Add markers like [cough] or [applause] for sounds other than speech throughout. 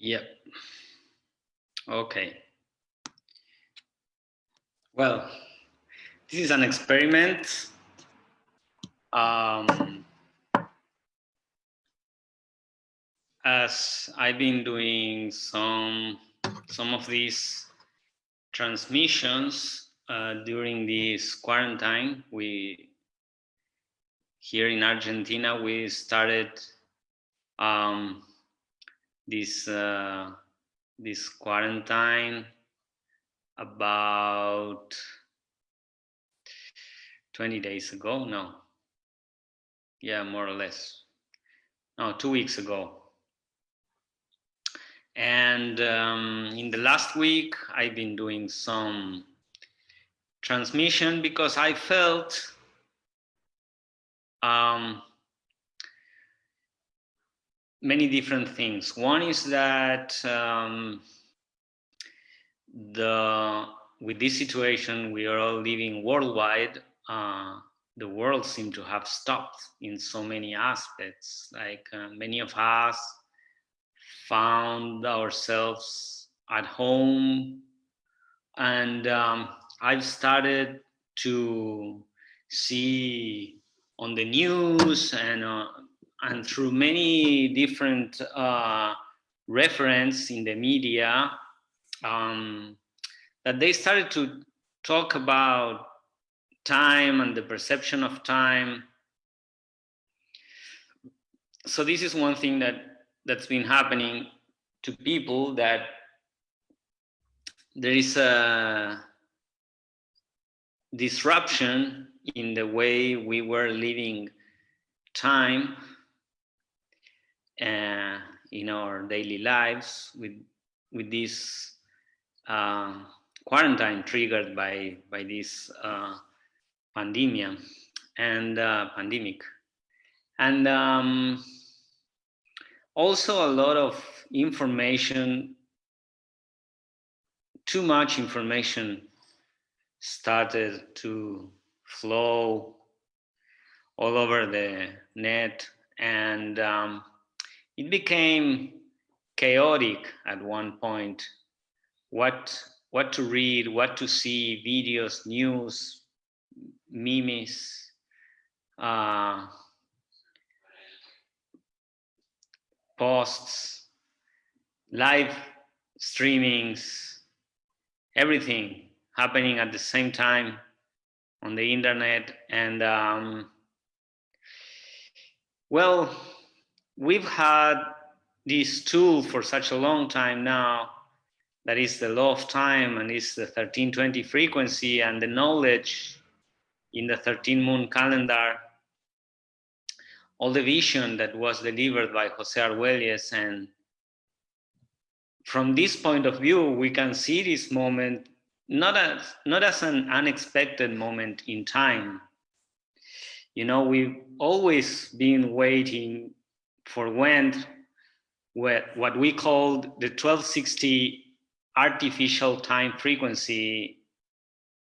Yep. Okay. Well, this is an experiment. Um, as I've been doing some some of these transmissions uh, during this quarantine, we here in Argentina we started um, this uh, this quarantine about 20 days ago? No. Yeah more or less. No two weeks ago. And um, in the last week i've been doing some transmission because i felt um, many different things. One is that um, the with this situation we are all living worldwide. Uh, the world seemed to have stopped in so many aspects. Like uh, many of us found ourselves at home, and um, I've started to see on the news and uh, and through many different uh, reference in the media, um, that they started to talk about time and the perception of time. So this is one thing that that's been happening to people that there is a disruption in the way we were living time uh, in our daily lives with with this uh, quarantine triggered by by this uh, pandemia and uh, pandemic. And um, also a lot of information too much information started to flow all over the net and um, it became chaotic at one point. What what to read, what to see, videos, news, memes, uh, posts, live streamings, everything happening at the same time on the internet. And um, well, we've had this tool for such a long time now that is the law of time and is the 1320 frequency and the knowledge in the 13 moon calendar. All the vision that was delivered by Jose Arguelles and from this point of view we can see this moment not as not as an unexpected moment in time. You know we've always been waiting for when what we called the 1260 artificial time frequency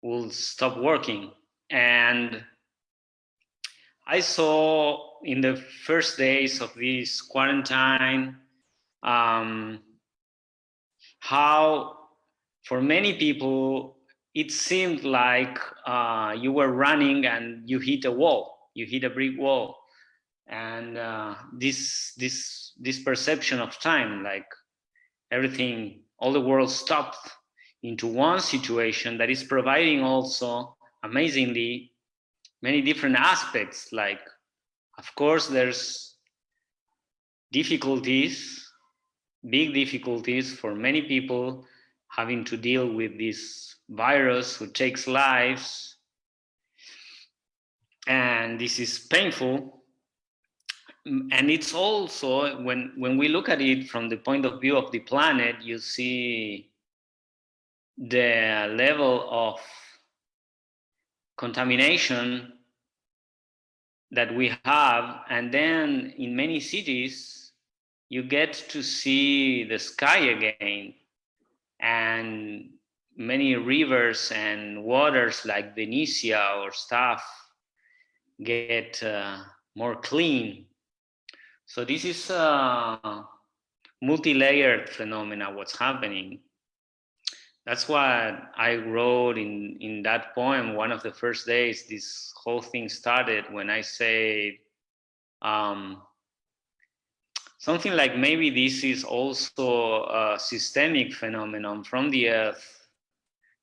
will stop working. And I saw in the first days of this quarantine um, how for many people it seemed like uh, you were running and you hit a wall, you hit a brick wall and uh, this this this perception of time like everything all the world stopped into one situation that is providing also amazingly many different aspects. Like of course there's difficulties big difficulties for many people having to deal with this virus who takes lives. And this is painful and it's also when when we look at it from the point of view of the planet you see the level of contamination that we have. And then in many cities you get to see the sky again. And many rivers and waters like Venetia or stuff get uh, more clean so this is a multi-layered phenomena what's happening. That's what I wrote in, in that poem. One of the first days this whole thing started when I say um, something like maybe this is also a systemic phenomenon from the earth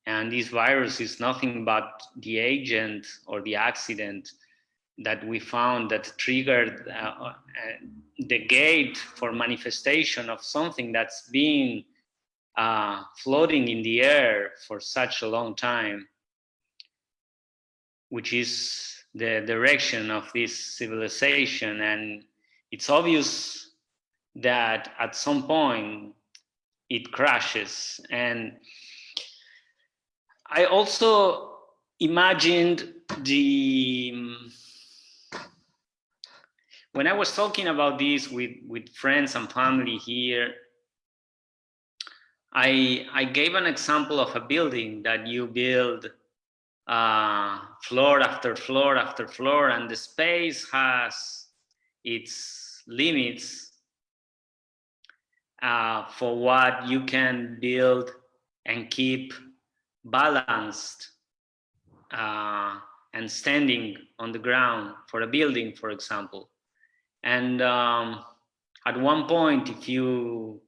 and this virus is nothing but the agent or the accident that we found that triggered uh, uh, the gate for manifestation of something that's been uh, floating in the air for such a long time, which is the direction of this civilization. And it's obvious that at some point it crashes. And I also imagined the when I was talking about this with, with friends and family here, I, I gave an example of a building that you build uh, floor after floor after floor, and the space has its limits uh, for what you can build and keep balanced uh, and standing on the ground for a building, for example. And um, at one point, if you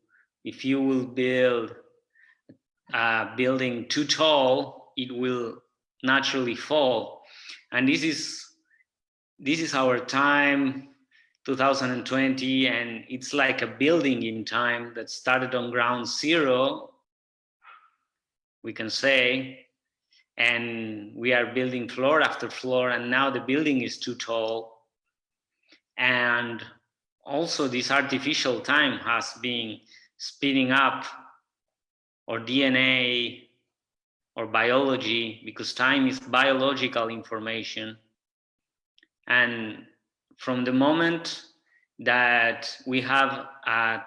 if you will build a building too tall, it will naturally fall. And this is this is our time 2020 and it's like a building in time that started on ground zero we can say and we are building floor after floor and now the building is too tall and also this artificial time has been speeding up or DNA or biology because time is biological information. And from the moment that we have a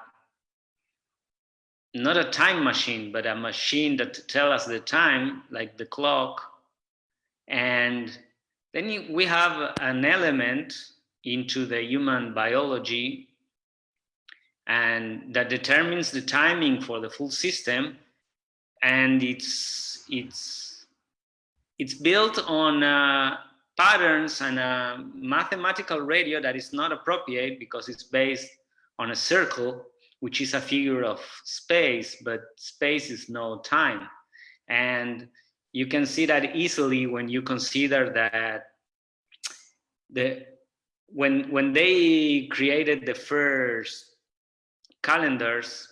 not a time machine, but a machine that tell us the time, like the clock. And then we have an element into the human biology and that determines the timing for the full system. And it's it's it's built on uh, patterns and a mathematical radio that is not appropriate because it's based on a circle which is a figure of space but space is no time. And you can see that easily when you consider that the when when they created the first calendars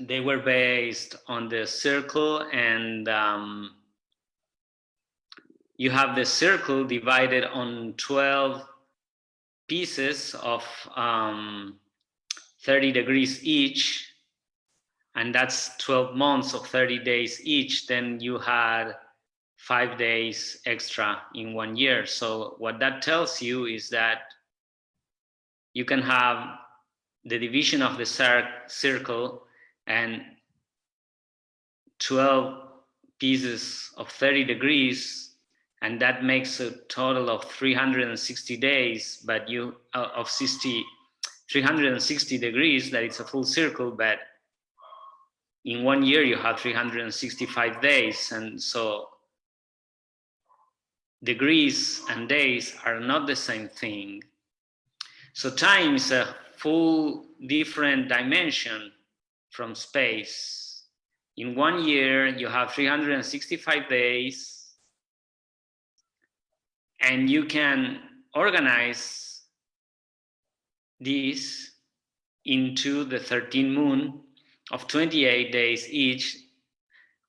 they were based on the circle and um, you have the circle divided on 12 pieces of um, 30 degrees each and that's 12 months of 30 days each. Then you had five days extra in one year. So what that tells you is that you can have the division of the circle and 12 pieces of 30 degrees and that makes a total of 360 days but you uh, of 60 360 degrees that it's a full circle but in one year you have 365 days. And so degrees and days are not the same thing so time is a full different dimension from space. In one year, you have 365 days and you can organize this into the 13 moon of 28 days each,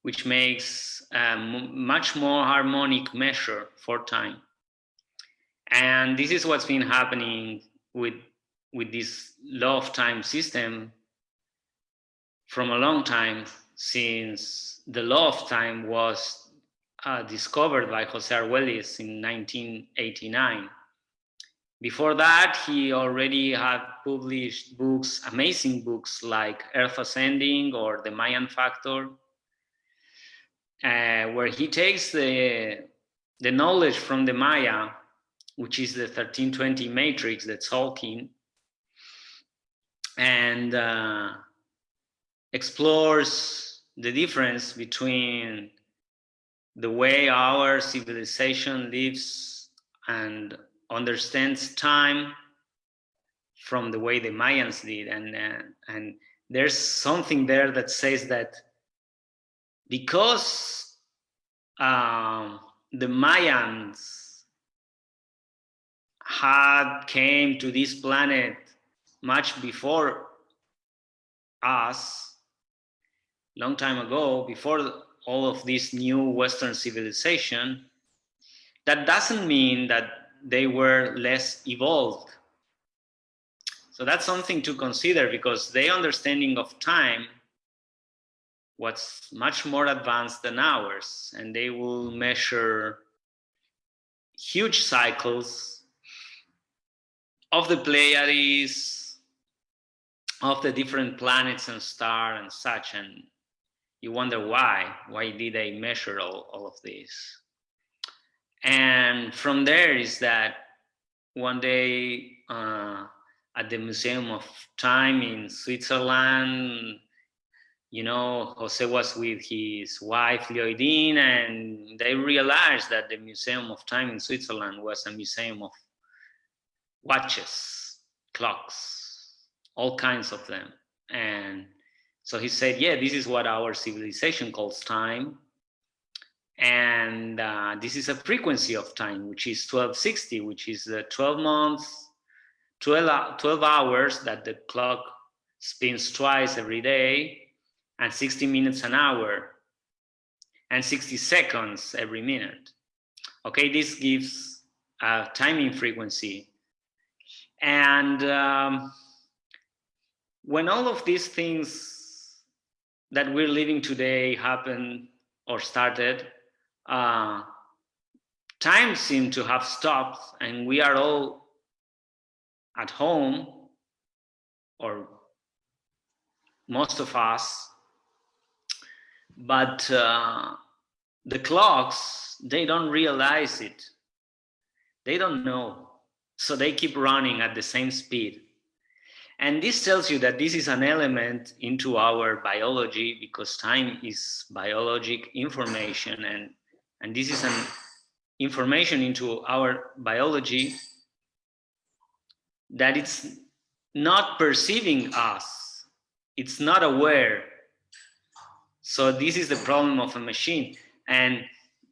which makes a much more harmonic measure for time. And this is what's been happening with, with this law of time system from a long time since the law of time was uh, discovered by Jose Arguelles in 1989. Before that, he already had published books, amazing books like Earth Ascending or The Mayan Factor, uh, where he takes the, the knowledge from the Maya, which is the 1320 matrix, that's Tzolk'in, and uh, explores the difference between the way our civilization lives and understands time from the way the Mayans did. And, uh, and there's something there that says that because um, the Mayans had came to this planet much before us, long time ago, before all of this new Western civilization, that doesn't mean that they were less evolved. So that's something to consider because their understanding of time was much more advanced than ours, and they will measure huge cycles of the Pleiades, of the different planets and star and such, and you wonder why, why did they measure all, all of this? And from there is that one day uh, at the Museum of Time in Switzerland, you know, Jose was with his wife Lloydine, and they realized that the Museum of Time in Switzerland was a museum of watches, clocks, all kinds of them. And so he said, yeah, this is what our civilization calls time. And uh, this is a frequency of time, which is 1260, which is the 12 months, 12, 12 hours that the clock spins twice every day, and 60 minutes an hour, and 60 seconds every minute. Okay, this gives a timing frequency. And um, when all of these things that we're living today happen or started, uh, time seemed to have stopped and we are all at home or most of us but uh, the clocks they don't realize it they don't know so they keep running at the same speed and this tells you that this is an element into our biology because time is biologic information and and this is an information into our biology that it's not perceiving us. It's not aware. So this is the problem of a machine. And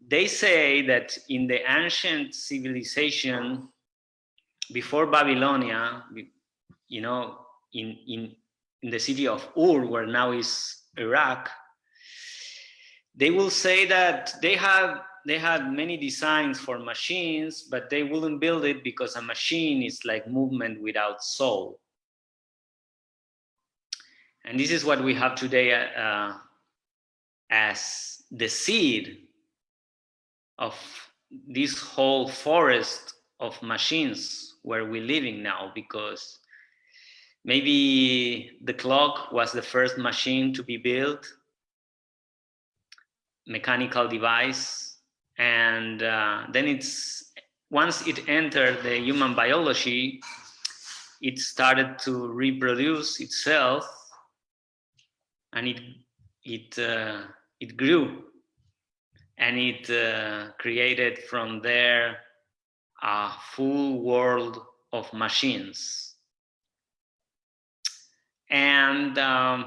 they say that in the ancient civilization before Babylonia, you know, in, in, in the city of Ur, where now is Iraq, they will say that they have they had many designs for machines, but they wouldn't build it because a machine is like movement without soul. And this is what we have today uh, as the seed of this whole forest of machines where we're living now, because maybe the clock was the first machine to be built mechanical device. And uh, then it's, once it entered the human biology, it started to reproduce itself and it, it, uh, it grew and it uh, created from there a full world of machines. And um,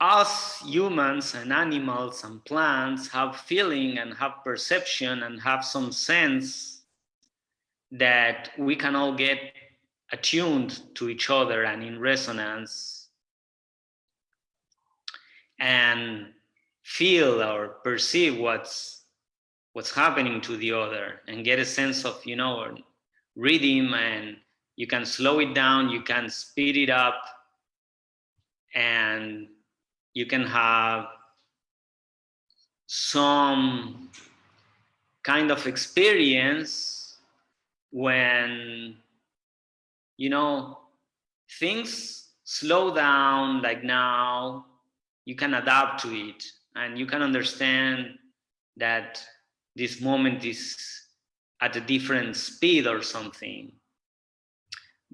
us humans and animals and plants have feeling and have perception and have some sense that we can all get attuned to each other and in resonance and feel or perceive what's what's happening to the other and get a sense of you know rhythm and you can slow it down you can speed it up and you can have some kind of experience when you know things slow down like now you can adapt to it and you can understand that this moment is at a different speed or something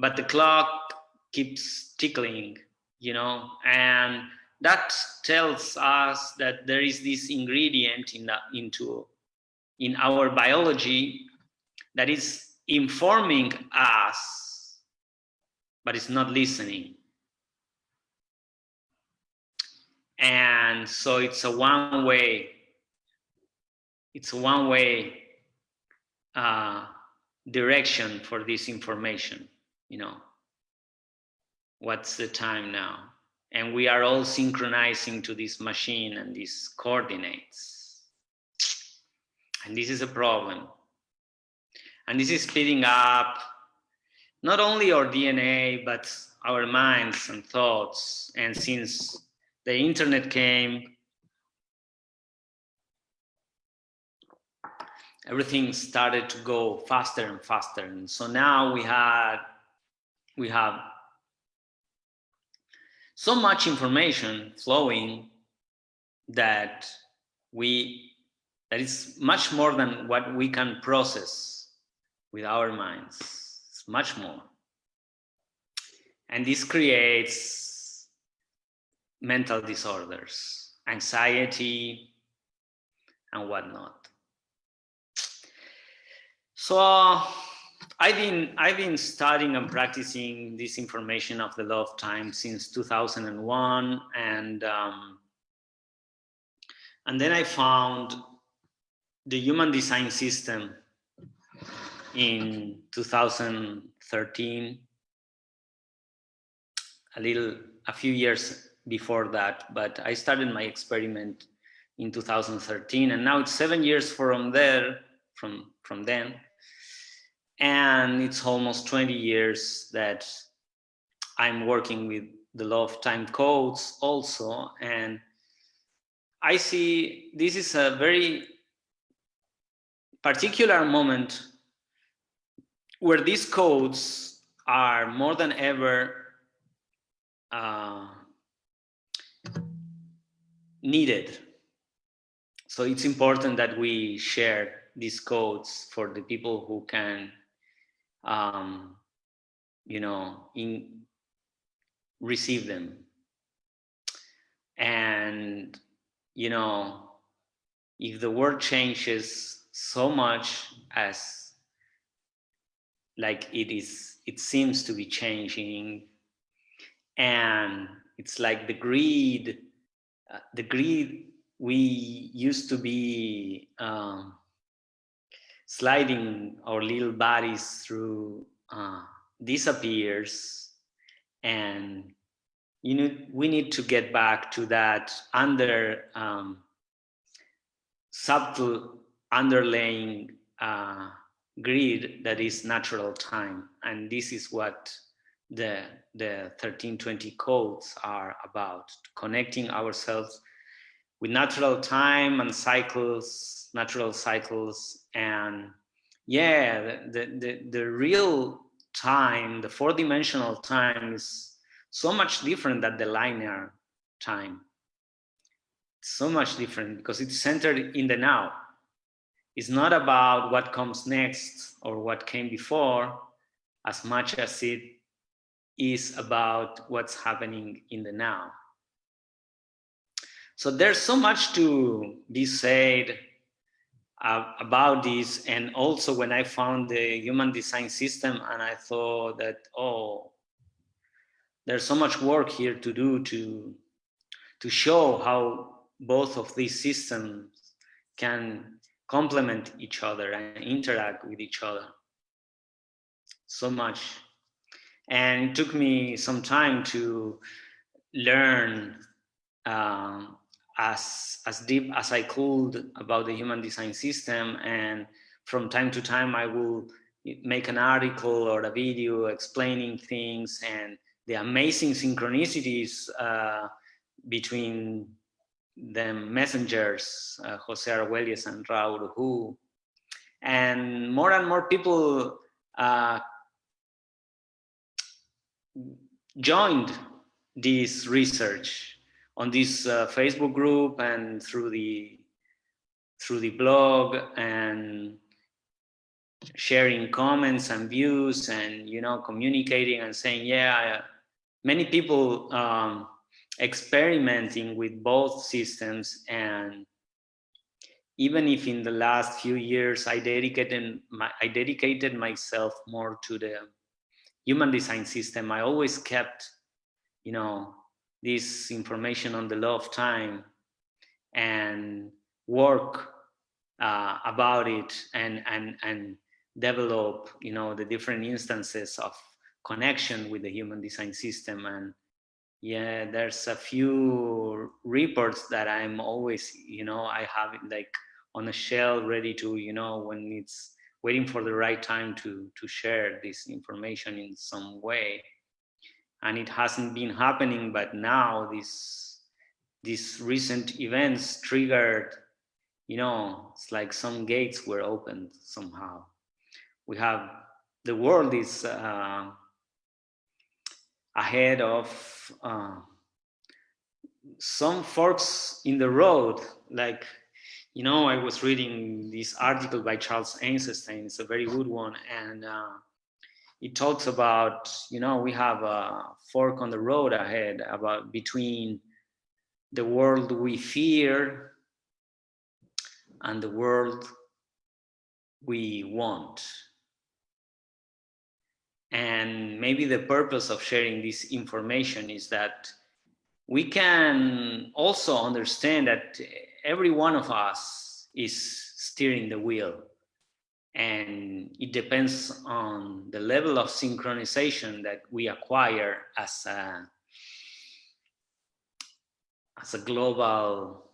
but the clock keeps tickling, you know, and that tells us that there is this ingredient in the, into in our biology that is informing us, but it's not listening. And so it's a one way, it's a one way uh, direction for this information, you know. What's the time now? And we are all synchronizing to this machine and these coordinates. And this is a problem. And this is speeding up not only our DNA, but our minds and thoughts. And since the internet came, everything started to go faster and faster. And so now we had, we have so much information flowing that we, that is much more than what we can process with our minds. It's much more. And this creates mental disorders, anxiety, and whatnot. So I've been I've been studying and practicing this information of the law of time since 2001, and um, and then I found the human design system in 2013, a little a few years before that, but I started my experiment in 2013, and now it's seven years from there, from from then and it's almost 20 years that I'm working with the law of time codes also. And I see this is a very particular moment where these codes are more than ever uh, needed. So it's important that we share these codes for the people who can um, you know, in receive them. And, you know, if the world changes so much as like it is, it seems to be changing and it's like the greed, uh, the greed we used to be um, sliding our little bodies through uh, disappears. And you know we need to get back to that under um, subtle underlying uh, grid that is natural time. And this is what the the 1320 codes are about connecting ourselves with natural time and cycles, natural cycles. And yeah, the, the, the real time, the four dimensional time is so much different than the linear time. So much different because it's centered in the now. It's not about what comes next or what came before as much as it is about what's happening in the now. So there's so much to be said uh, about this. And also when I found the human design system and I thought that, oh, there's so much work here to do to, to show how both of these systems can complement each other and interact with each other. So much. And it took me some time to learn um, as as deep as I could about the human design system and from time to time I will make an article or a video explaining things and the amazing synchronicities uh, between the messengers, uh, Jose Arguelles and Ra Uru Hu. And more and more people uh, joined this research on this uh, Facebook group and through the through the blog and sharing comments and views and you know communicating and saying yeah many people um, experimenting with both systems and even if in the last few years I dedicated my, I dedicated myself more to the human design system, I always kept, you know, this information on the law of time and work uh, about it and and and develop, you know, the different instances of connection with the human design system. And yeah there's a few reports that i'm always you know i have like on a shell ready to you know when it's waiting for the right time to to share this information in some way. And it hasn't been happening but now this these recent events triggered you know it's like some gates were opened somehow. We have the world is uh, ahead of uh, some forks in the road like you know, I was reading this article by Charles Eisenstein. It's a very good one. And uh, it talks about, you know, we have a fork on the road ahead about between the world we fear and the world we want. And maybe the purpose of sharing this information is that we can also understand that every one of us is steering the wheel. And it depends on the level of synchronization that we acquire as a as a global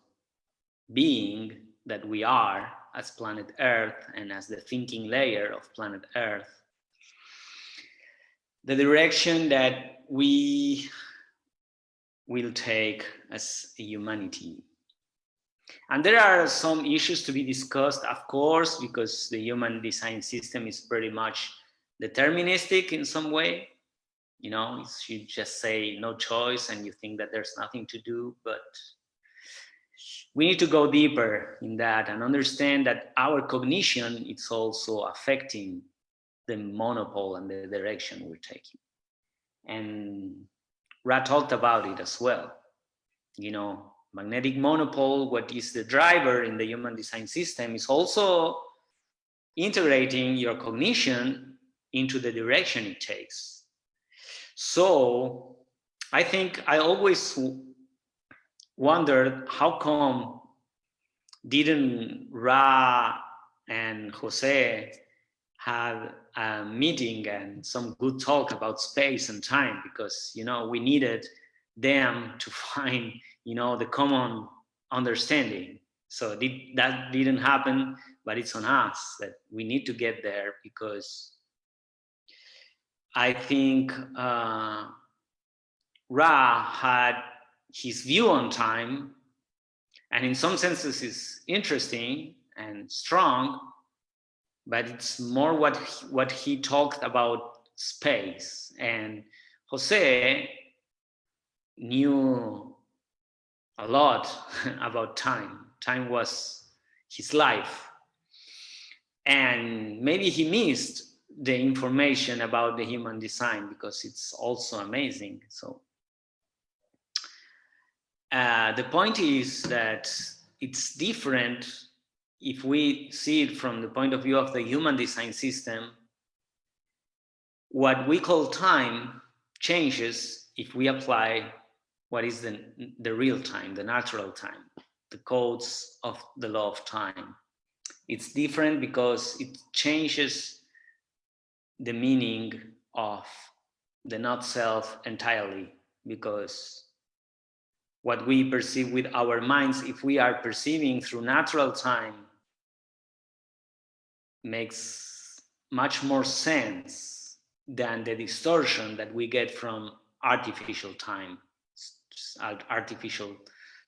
being that we are as planet earth and as the thinking layer of planet earth. The direction that we will take as a humanity and there are some issues to be discussed, of course, because the human design system is pretty much deterministic in some way. You know, you just say no choice and you think that there's nothing to do, but we need to go deeper in that and understand that our cognition is also affecting the monopole and the direction we're taking. And Ra talked about it as well. You know, magnetic monopole, what is the driver in the human design system is also integrating your cognition into the direction it takes. So I think I always wondered how come didn't Ra and Jose have a meeting and some good talk about space and time because you know we needed them to find you know, the common understanding. So that didn't happen, but it's on us that we need to get there because I think uh, Ra had his view on time, and in some senses is interesting and strong, but it's more what he, what he talked about space. And Jose knew a lot [laughs] about time. Time was his life. And maybe he missed the information about the human design because it's also amazing. So uh, the point is that it's different if we see it from the point of view of the human design system. What we call time changes if we apply what is the, the real time, the natural time, the codes of the law of time. It's different because it changes the meaning of the not self entirely because what we perceive with our minds, if we are perceiving through natural time, makes much more sense than the distortion that we get from artificial time artificial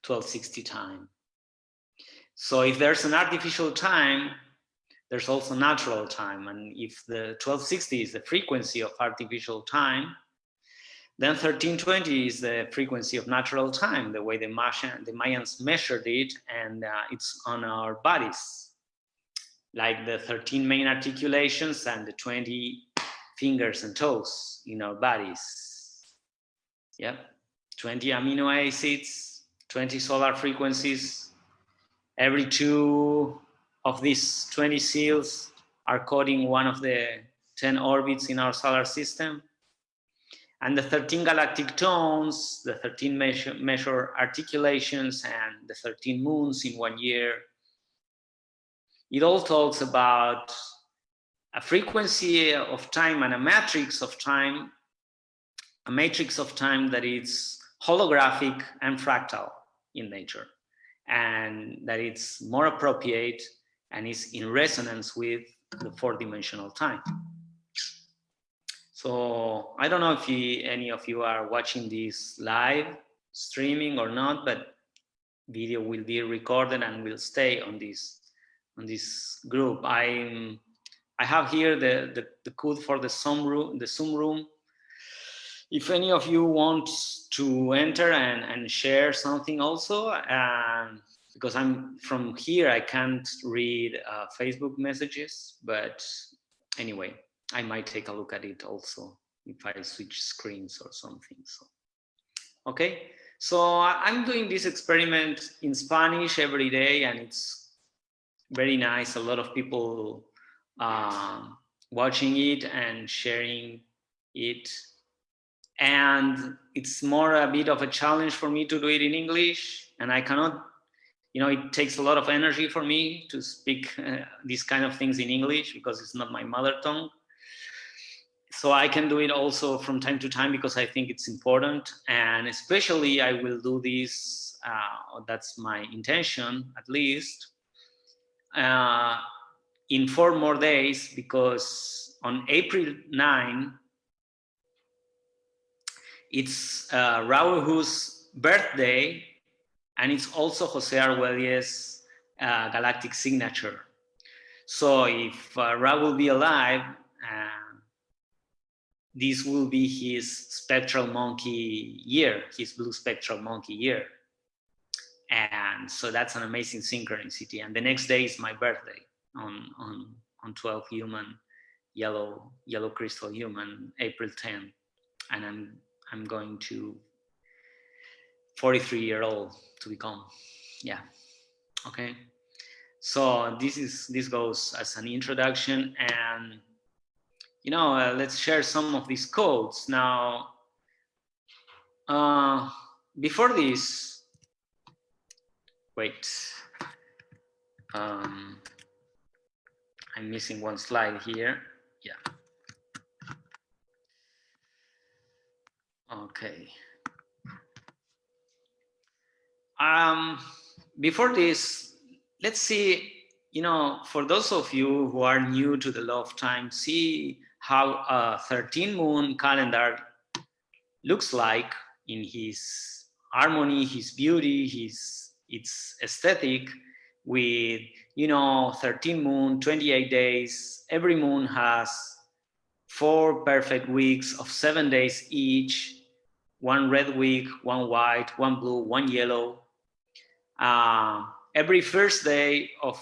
1260 time. So if there's an artificial time, there's also natural time. And if the 1260 is the frequency of artificial time, then 1320 is the frequency of natural time, the way the, Mayan, the Mayans measured it, and uh, it's on our bodies. like the 13 main articulations and the 20 fingers and toes in our bodies. Yep, 20 amino acids, 20 solar frequencies. Every two of these 20 seals are coding one of the 10 orbits in our solar system. And the 13 galactic tones, the 13 measure, measure articulations, and the 13 moons in one year. It all talks about a frequency of time and a matrix of time, a matrix of time that is holographic and fractal in nature, and that it's more appropriate and is in resonance with the four-dimensional time. So I don't know if you, any of you are watching this live streaming or not, but video will be recorded and will stay on this on this group. I'm I have here the, the, the code for the Zoom room, the Zoom room. If any of you want to enter and, and share something also, um, because I'm from here, I can't read uh, Facebook messages, but anyway, I might take a look at it also if I switch screens or something. So, okay. So I'm doing this experiment in Spanish every day and it's very nice. A lot of people um, watching it and sharing it. And it's more a bit of a challenge for me to do it in English and I cannot, you know, it takes a lot of energy for me to speak uh, these kind of things in English because it's not my mother tongue so I can do it also from time to time because I think it's important. And especially I will do this, uh, that's my intention at least, uh, in four more days because on April 9, it's uh, Ra Uru Hu's birthday and it's also Jose Arguelles' uh, galactic signature. So if uh, Ra will be alive, uh, this will be his spectral monkey year, his blue spectral monkey year. And so that's an amazing synchronicity. And the next day is my birthday on, on, on 12 human, yellow, yellow crystal human, April 10. And I'm, I'm going to 43 year old to become, yeah, okay. So this is, this goes as an introduction and you know, uh, let's share some of these codes. Now, uh, before this, wait, um, I'm missing one slide here. Yeah. Okay. Um, before this, let's see, you know, for those of you who are new to the law of time, see how a 13 moon calendar looks like in his harmony, his beauty, his its aesthetic with, you know, 13 moon, 28 days. Every moon has four perfect weeks of seven days each, one red week, one white, one blue, one yellow. Uh, every first day of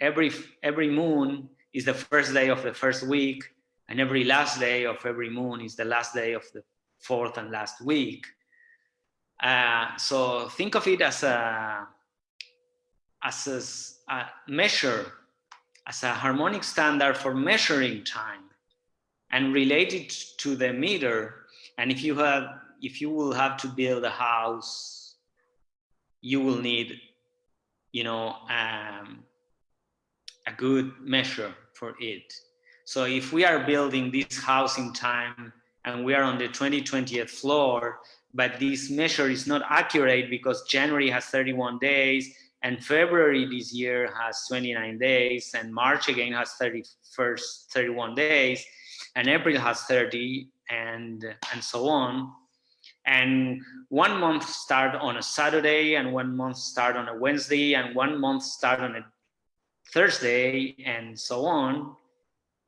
every every moon is the first day of the first week and every last day of every moon is the last day of the fourth and last week. Uh, so think of it as a as a, a, measure, as a harmonic standard for measuring time, and related to the meter. And if you have, if you will have to build a house, you will need, you know, um, a good measure for it. So if we are building this house in time and we are on the 2020th floor, but this measure is not accurate because January has 31 days and February this year has 29 days and March again has 31st, 31 days and April has 30 and, and so on. And one month start on a Saturday and one month start on a Wednesday and one month start on a Thursday and so on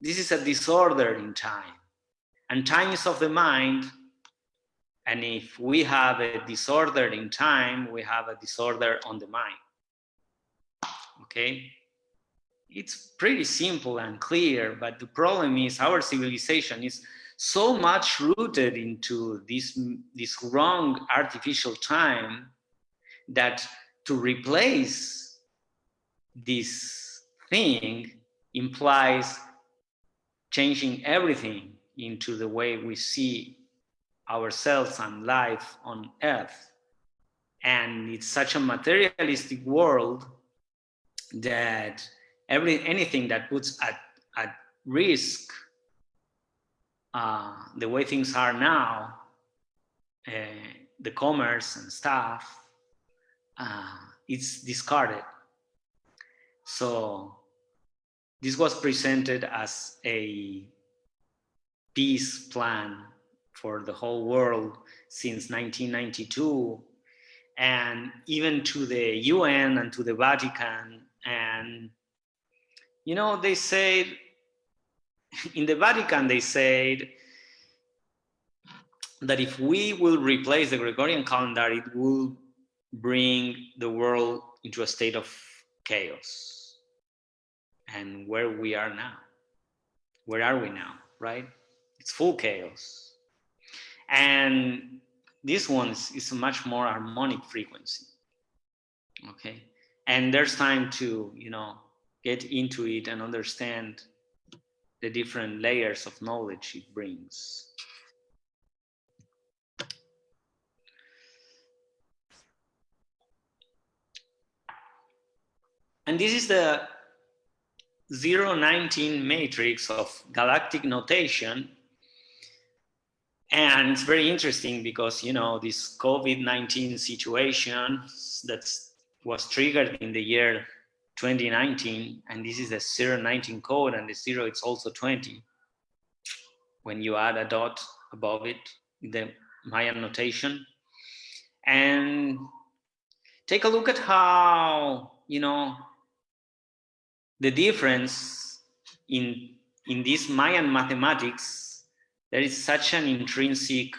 this is a disorder in time. And time is of the mind. And if we have a disorder in time, we have a disorder on the mind. Okay? it's pretty simple and clear, but the problem is our civilization is so much rooted into this, this wrong artificial time that to replace this thing implies changing everything into the way we see ourselves and life on earth. And it's such a materialistic world that every anything that puts at, at risk uh, the way things are now, uh, the commerce and stuff, uh, it's discarded. So this was presented as a peace plan for the whole world since 1992 and even to the UN and to the Vatican and you know they said [laughs] in the Vatican they said that if we will replace the Gregorian calendar it will bring the world into a state of chaos. And where we are now where are we now right? It's full chaos. And this one is, is a much more harmonic frequency okay? And there's time to you know get into it and understand the different layers of knowledge it brings. And this is the 019 matrix of galactic notation. And it's very interesting because, you know, this COVID-19 situation that was triggered in the year 2019, and this is a 019 code, and the zero it's also 20. When you add a dot above it, the Mayan notation. And take a look at how, you know, the difference in, in this Mayan mathematics there is such an intrinsic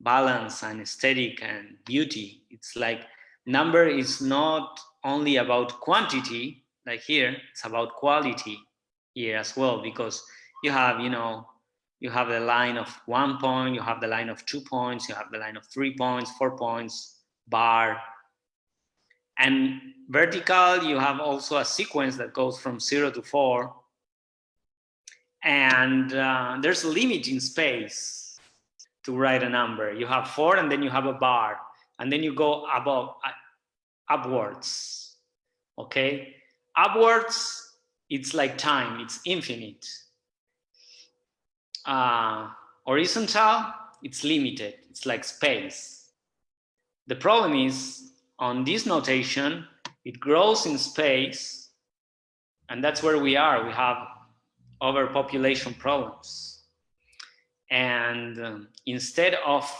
balance and aesthetic and beauty. It's like number is not only about quantity, like here, it's about quality here as well, because you have, you know, you have the line of one point, you have the line of two points, you have the line of three points, four points, bar. And vertical, you have also a sequence that goes from zero to four, and uh, there's a limit in space to write a number. You have four and then you have a bar and then you go above, uh, upwards, okay? Upwards, it's like time, it's infinite. Uh, horizontal, it's limited, it's like space. The problem is on this notation, it grows in space and that's where we are. We have overpopulation problems. And um, instead of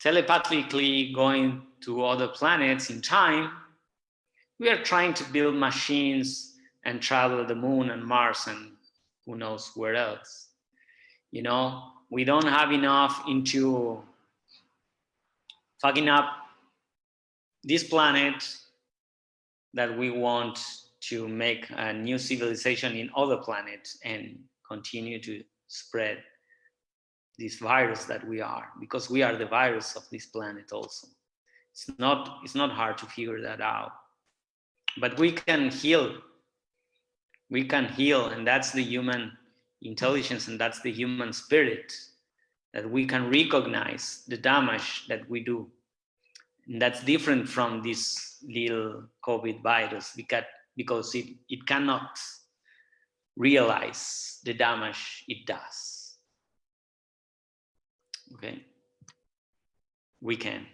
telepathically going to other planets in time, we are trying to build machines and travel the moon and Mars and who knows where else. You know, we don't have enough into fucking up this planet that we want to make a new civilization in other planets and continue to spread this virus that we are because we are the virus of this planet also it's not it's not hard to figure that out but we can heal we can heal and that's the human intelligence and that's the human spirit that we can recognize the damage that we do and that's different from this little covid virus because because it, it cannot realize the damage it does. Okay, we can.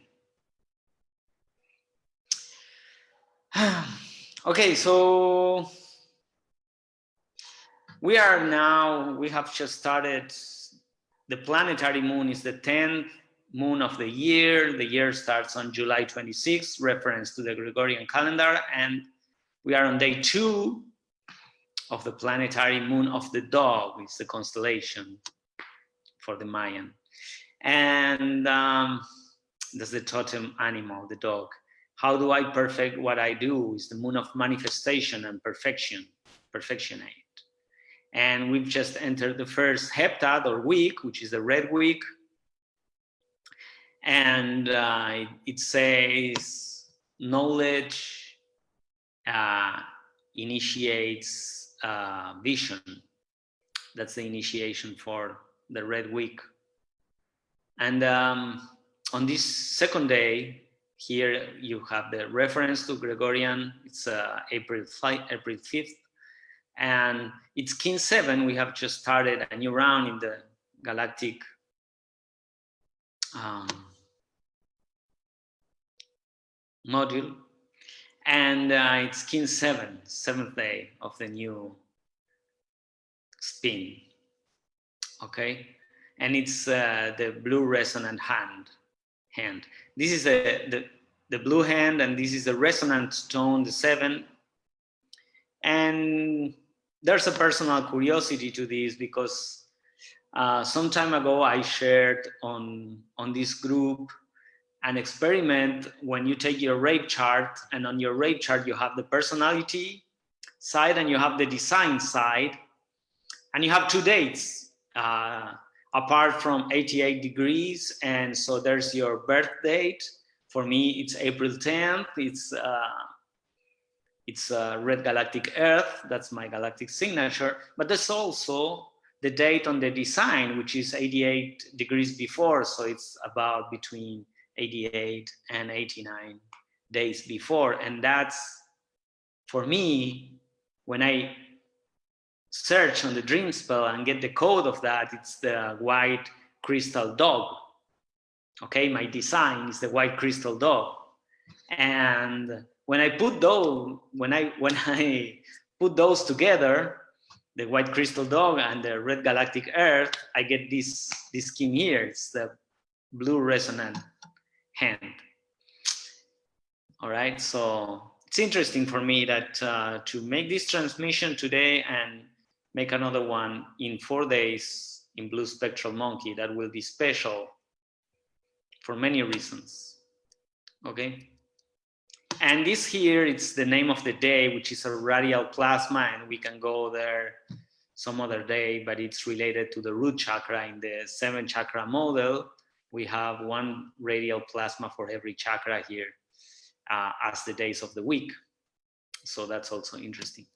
[sighs] okay, so we are now, we have just started, the planetary moon is the 10th moon of the year. The year starts on July 26, reference to the Gregorian calendar, and we are on day two of the planetary moon of the dog, it's the constellation for the Mayan. And um, that's the totem animal, the dog. How do I perfect what I do? Is the moon of manifestation and perfection, perfectionate. And we've just entered the first heptad or week, which is the red week. And uh, it says knowledge uh, initiates uh, vision. That's the initiation for the red week. And um, on this second day, here you have the reference to Gregorian. It's uh, April 5, April 5th, and it's Kin 7. We have just started a new round in the galactic um, module. And uh, it's Kin 7, seventh day of the new spin. Okay. And it's uh, the blue resonant hand. Hand. This is a, the, the blue hand, and this is the resonant tone, the seven. And there's a personal curiosity to this because uh, some time ago I shared on, on this group an experiment when you take your rave chart and on your rave chart you have the personality side and you have the design side and you have two dates uh, apart from 88 degrees and so there's your birth date. For me it's April 10th it's uh, it's uh, red galactic earth. That's my galactic signature. But there's also the date on the design which is 88 degrees before. So it's about between 88 and 89 days before. And that's, for me, when I search on the dream spell and get the code of that, it's the white crystal dog. Okay, my design is the white crystal dog. And when I put those, when I when [laughs] I put those together, the white crystal dog and the red galactic earth, I get this this skin here. It's the blue resonant hand. All right, so it's interesting for me that uh, to make this transmission today and make another one in four days in Blue Spectral Monkey, that will be special for many reasons, okay? And this here, it's the name of the day, which is a radial plasma, and we can go there some other day, but it's related to the root chakra in the seven chakra model we have one radial plasma for every chakra here uh, as the days of the week. So that's also interesting.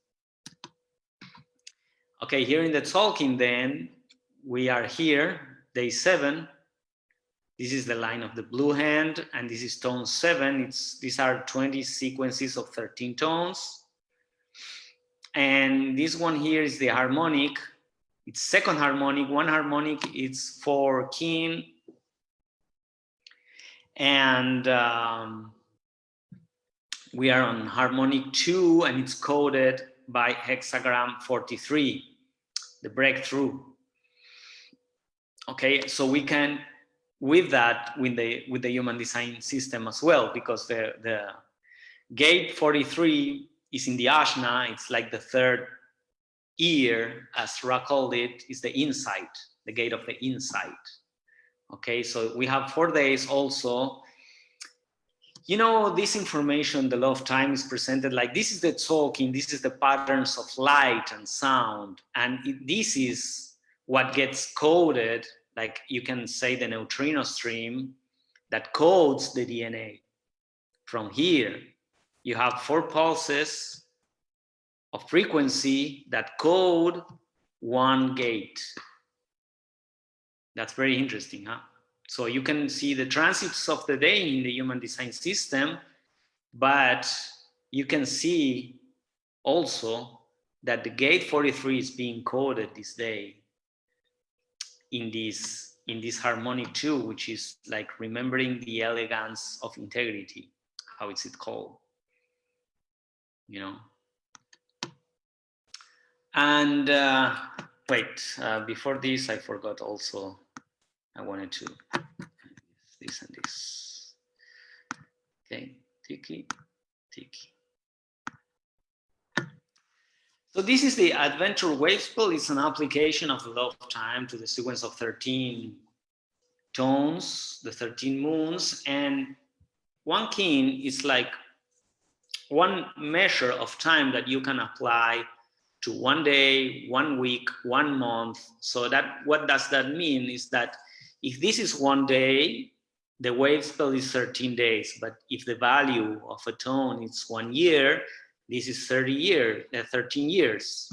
Okay, here in the Tzolk'in then, we are here, day seven. This is the line of the blue hand, and this is tone seven. It's These are 20 sequences of 13 tones. And this one here is the harmonic. It's second harmonic. One harmonic it's for kin and um, we are on harmonic 2 and it's coded by hexagram 43 the breakthrough okay so we can with that with the with the human design system as well because the the gate 43 is in the ajna it's like the third ear as ra called it is the insight the gate of the insight Okay, so we have four days also. You know, this information, the law of time is presented like this is the talking, this is the patterns of light and sound. And it, this is what gets coded, like you can say the neutrino stream that codes the DNA. From here, you have four pulses of frequency that code one gate. That's very interesting, huh? So you can see the transits of the day in the human design system, but you can see also that the gate 43 is being coded this day in this in this harmonic two, which is like remembering the elegance of integrity. How is it called? You know. And uh, wait, uh, before this, I forgot also I wanted to this and this. Okay, tiki, tiki. So this is the Adventure Wave Spell. It's an application of the law of time to the sequence of 13 tones, the 13 moons. And one kin is like one measure of time that you can apply to one day, one week, one month. So that what does that mean is that if this is one day, the wave spell is 13 days. But if the value of a tone is one year, this is 30 years, uh, 13 years.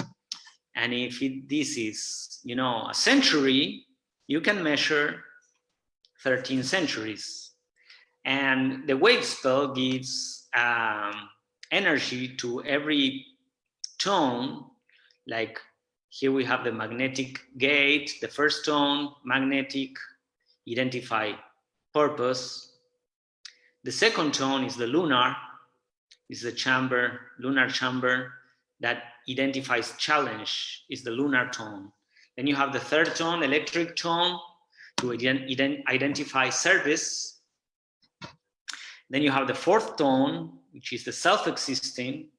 And if it, this is, you know, a century, you can measure 13 centuries. And the wave spell gives um, energy to every tone, like here we have the magnetic gate, the first tone, magnetic, identify purpose. The second tone is the lunar, is the chamber, lunar chamber that identifies challenge, is the lunar tone. Then you have the third tone, electric tone, to ident identify service. Then you have the fourth tone, which is the self-existing,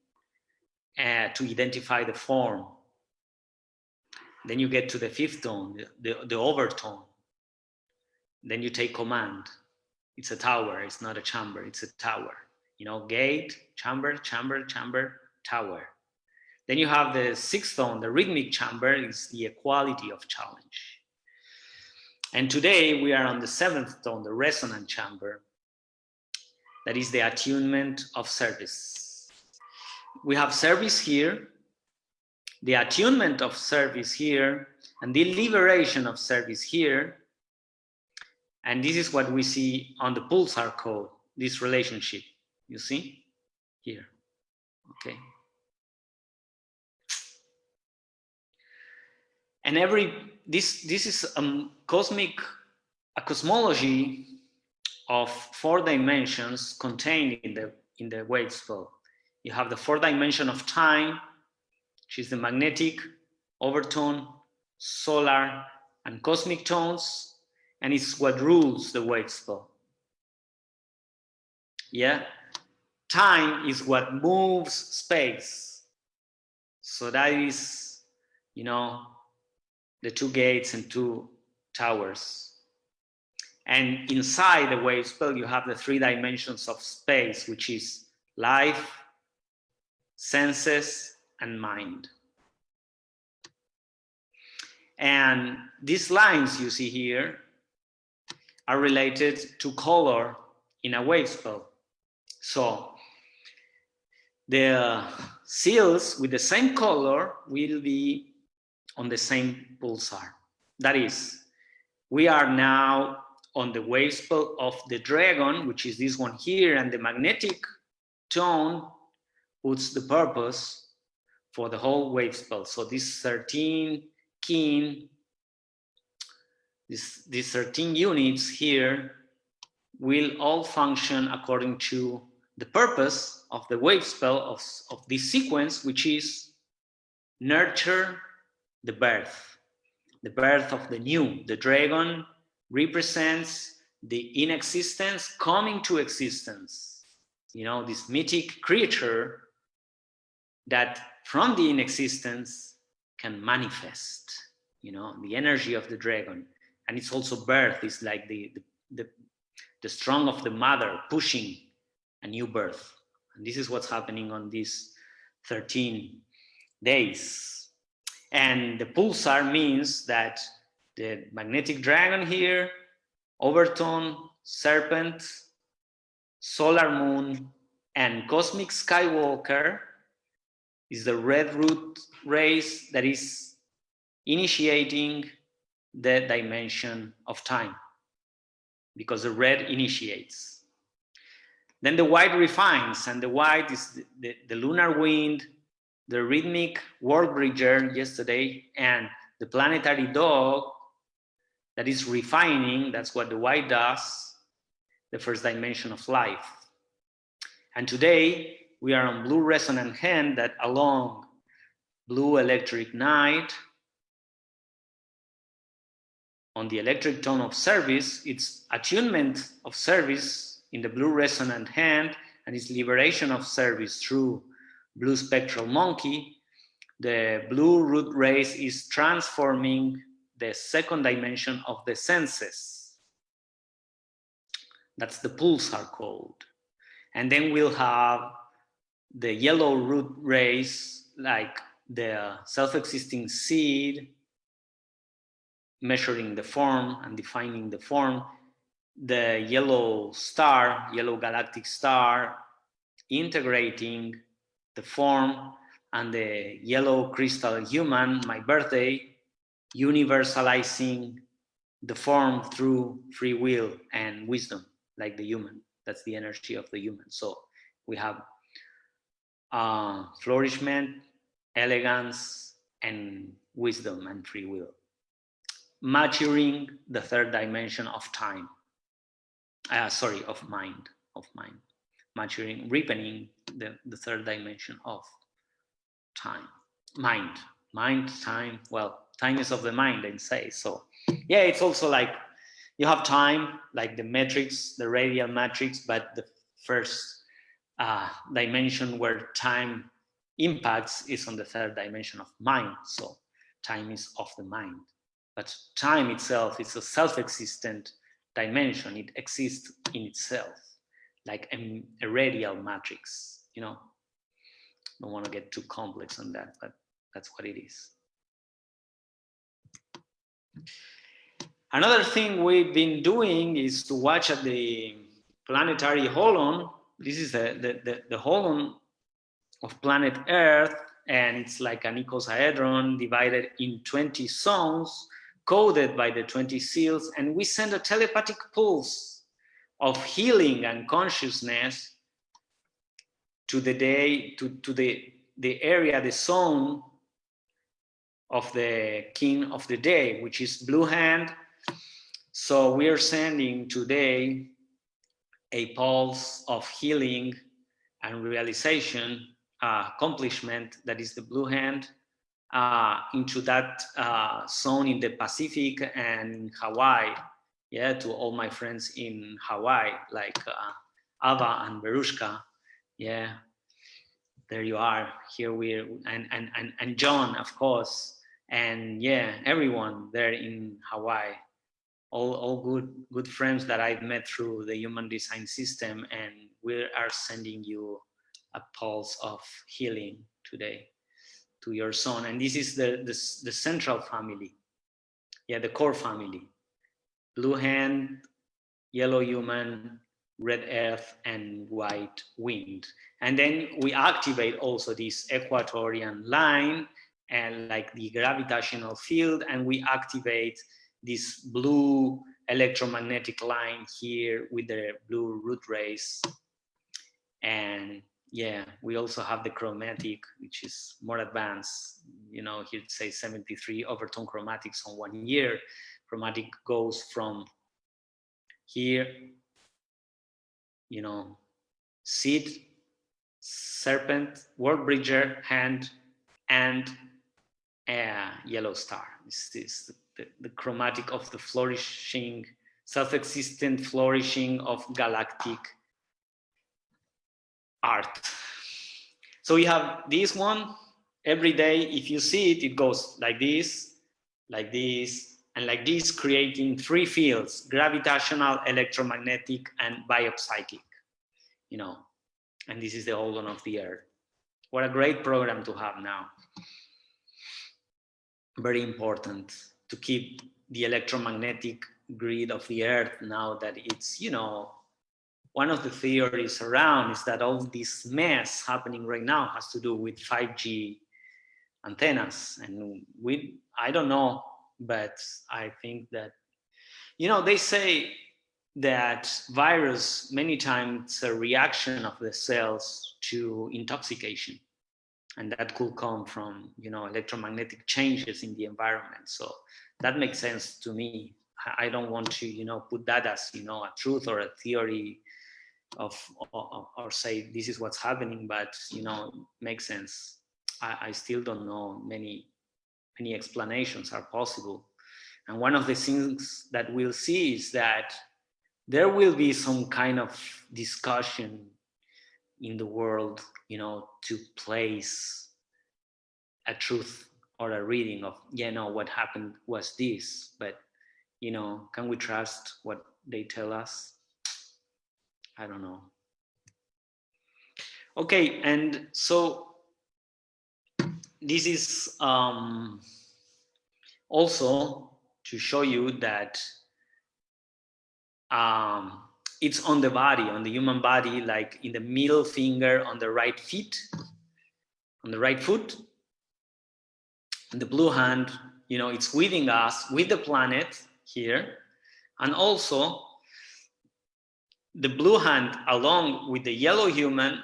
uh, to identify the form. Then you get to the fifth tone, the, the, the overtone. Then you take command. It's a tower, it's not a chamber, it's a tower. You know, gate, chamber, chamber, chamber, tower. Then you have the sixth tone, the rhythmic chamber is the equality of challenge. And today we are on the seventh tone, the resonant chamber, that is the attunement of service. We have service here, the attunement of service here, and the liberation of service here. And this is what we see on the pulsar code, this relationship, you see here, okay. And every, this, this is a cosmic, a cosmology of four dimensions contained in the in the wave spell. You have the four dimension of time, which is the magnetic, overtone, solar, and cosmic tones, and it's what rules the wave spell. Yeah, time is what moves space. So that is, you know, the two gates and two towers. And inside the wave spell, you have the three dimensions of space, which is life, senses, and mind. And these lines you see here are related to color in a wave spell. So the seals with the same color will be on the same pulsar. That is, we are now on the wave spell of the dragon, which is this one here, and the magnetic tone puts the purpose for the whole wave spell. So this 13 kin, this, these 13 units here will all function according to the purpose of the wave spell of, of this sequence, which is nurture the birth, the birth of the new, the dragon represents the inexistence coming to existence. You know, this mythic creature that from the inexistence can manifest, you know, the energy of the dragon. And it's also birth, is like the, the, the, the strong of the mother pushing a new birth. And this is what's happening on these 13 days. And the pulsar means that the magnetic dragon here, overtone, serpent, solar moon, and cosmic skywalker is the red root race that is initiating the dimension of time because the red initiates. Then the white refines and the white is the, the, the lunar wind, the rhythmic world bridger yesterday, and the planetary dog that is refining, that's what the white does, the first dimension of life. And today we are on blue resonant hand that along blue electric night, on the electric tone of service, its attunement of service in the blue resonant hand and its liberation of service through blue spectral monkey, the blue root race is transforming the second dimension of the senses. That's the pulsar code. And then we'll have the yellow root race, like the self-existing seed, measuring the form and defining the form, the yellow star, yellow galactic star, integrating the form and the yellow crystal human, my birthday, universalizing the form through free will and wisdom, like the human. That's the energy of the human. So we have uh, flourishment, elegance, and wisdom and free will. Maturing the third dimension of time. Uh, sorry, of mind, of mind. Maturing, ripening the, the third dimension of time, mind, mind, time. Well, time is of the mind, they say. So yeah, it's also like you have time, like the matrix, the radial matrix, but the first uh, dimension where time impacts is on the third dimension of mind. So time is of the mind. But time itself is a self-existent dimension. It exists in itself, like a, a radial matrix, you know. Don't want to get too complex on that, but that's what it is. Another thing we've been doing is to watch at the planetary holon. This is the, the, the, the holon of planet Earth, and it's like an icosahedron divided in 20 zones, coded by the 20 seals, and we send a telepathic pulse of healing and consciousness to the day, to, to the, the area, the zone of the kin of the day, which is blue hand. So we are sending today a pulse of healing and realization, uh, accomplishment that is the blue hand uh, into that uh, zone in the Pacific and Hawaii. Yeah, to all my friends in Hawaii, like uh, Ava and Berushka. Yeah, there you are. Here we are, and and and and John, of course and yeah, everyone there in Hawaii, all, all good, good friends that I've met through the human design system. And we are sending you a pulse of healing today to your son. And this is the, the, the central family. Yeah, the core family. Blue hand, yellow human, red earth, and white wind. And then we activate also this equatorian line and like the gravitational field and we activate this blue electromagnetic line here with the blue root race and yeah we also have the chromatic which is more advanced you know he'd say 73 overtone chromatics on one year chromatic goes from here you know seed serpent world bridger hand and uh, yellow star. This is the, the, chromatic of the flourishing, self-existent flourishing of galactic art. So we have this one every day. If you see it, it goes like this, like this, and like this, creating three fields, gravitational, electromagnetic, and biopsychic, you know, and this is the holon of the earth. What a great program to have now very important to keep the electromagnetic grid of the earth now that it's you know one of the theories around is that all this mess happening right now has to do with 5g antennas. And we i don't know but i think that you know they say that virus many times a reaction of the cells to intoxication. And that could come from you know electromagnetic changes in the environment. So that makes sense to me. I don't want to you know put that as you know a truth or a theory of or, or say this is what's happening but you know makes sense I, I still don't know many many explanations are possible and one of the things that we'll see is that there will be some kind of discussion in the world, you know, to place a truth or a reading of, yeah, no, what happened was this, but, you know, can we trust what they tell us? I don't know. Okay, and so this is um, also to show you that um, it's on the body, on the human body, like in the middle finger on the right feet, on the right foot. And the blue hand, you know, it's within us, with the planet here. And also the blue hand along with the yellow human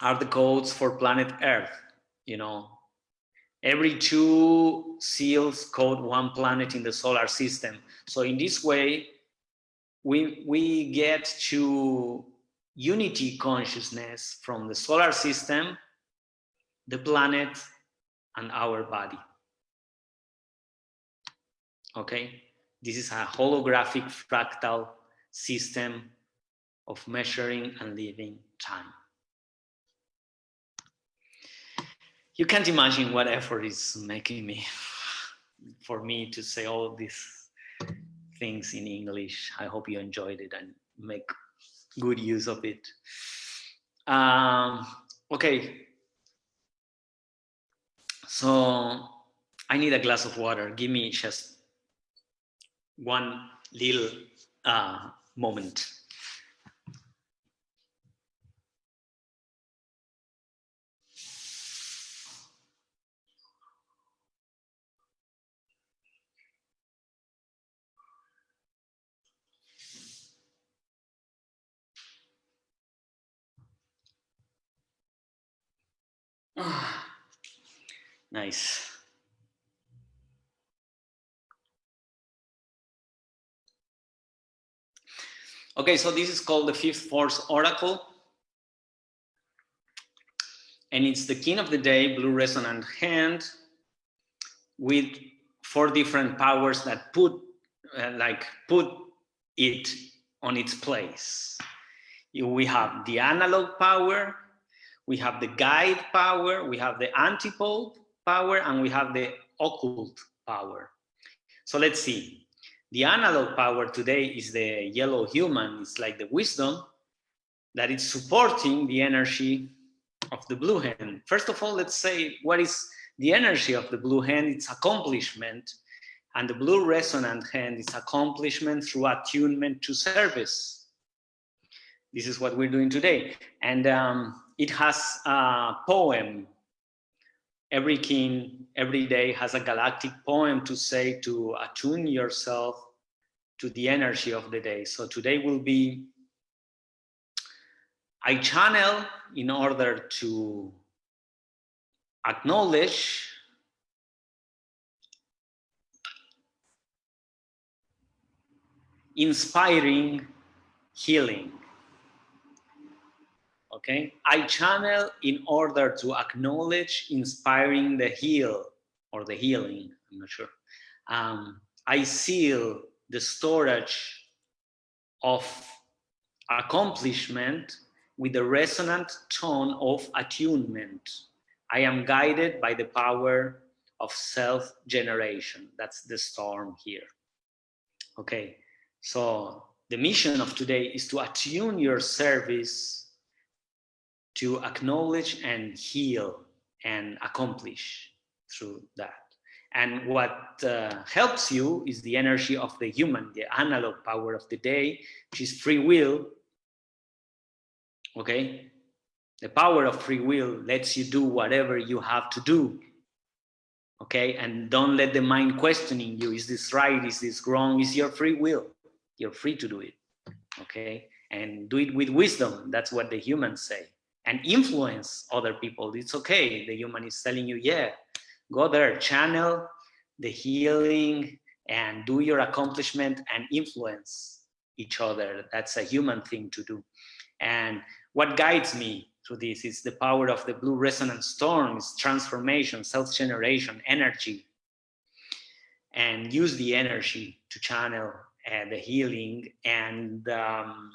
are the codes for planet Earth, you know. Every two seals code one planet in the solar system. So in this way, we, we get to unity consciousness from the solar system, the planet, and our body. Okay, this is a holographic fractal system of measuring and living time. You can't imagine what effort is making me [laughs] for me to say all these things in English. I hope you enjoyed it and make good use of it. Um, okay. So I need a glass of water. Give me just one little uh, moment. Ah. nice. Okay, so this is called the fifth force oracle. And it's the kin of the day, blue resonant hand, with four different powers that put, uh, like, put it on its place. We have the analog power, we have the guide power, we have the antipode power, and we have the occult power. So let's see. The analog power today is the yellow human. It's like the wisdom that is supporting the energy of the blue hand. First of all, let's say what is the energy of the blue hand? It's accomplishment. And the blue resonant hand is accomplishment through attunement to service. This is what we're doing today. And um, it has a poem. Every king, every day has a galactic poem to say to attune yourself to the energy of the day. So today will be, I channel in order to acknowledge inspiring healing okay? I channel in order to acknowledge inspiring the heal or the healing, I'm not sure. Um, I seal the storage of accomplishment with the resonant tone of attunement. I am guided by the power of self-generation. That's the storm here. Okay, so the mission of today is to attune your service to acknowledge and heal and accomplish through that. And what uh, helps you is the energy of the human, the analog power of the day, which is free will. Okay? The power of free will lets you do whatever you have to do. Okay? And don't let the mind questioning you. Is this right? Is this wrong? Is your free will. You're free to do it. Okay? And do it with wisdom. That's what the humans say and influence other people. It's okay. The human is telling you, yeah, go there, channel the healing and do your accomplishment and influence each other. That's a human thing to do. And what guides me through this is the power of the blue resonance storms, transformation, self-generation, energy, and use the energy to channel uh, the healing and um,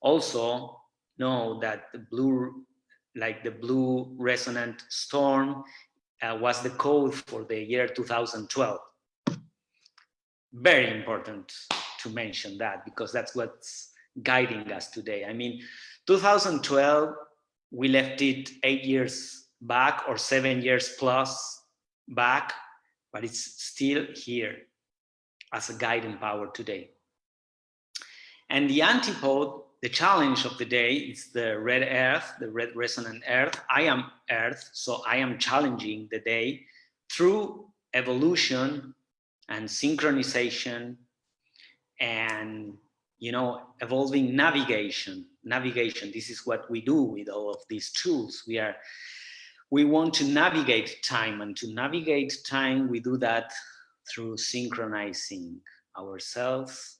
also know that the blue like the blue resonant storm uh, was the code for the year 2012. Very important to mention that because that's what's guiding us today. I mean, 2012 we left it eight years back or seven years plus back, but it's still here as a guiding power today. And the antipode, the challenge of the day is the red earth, the red resonant earth. I am earth, so I am challenging the day through evolution and synchronization and you know evolving navigation navigation this is what we do with all of these tools we are we want to navigate time and to navigate time we do that through synchronizing ourselves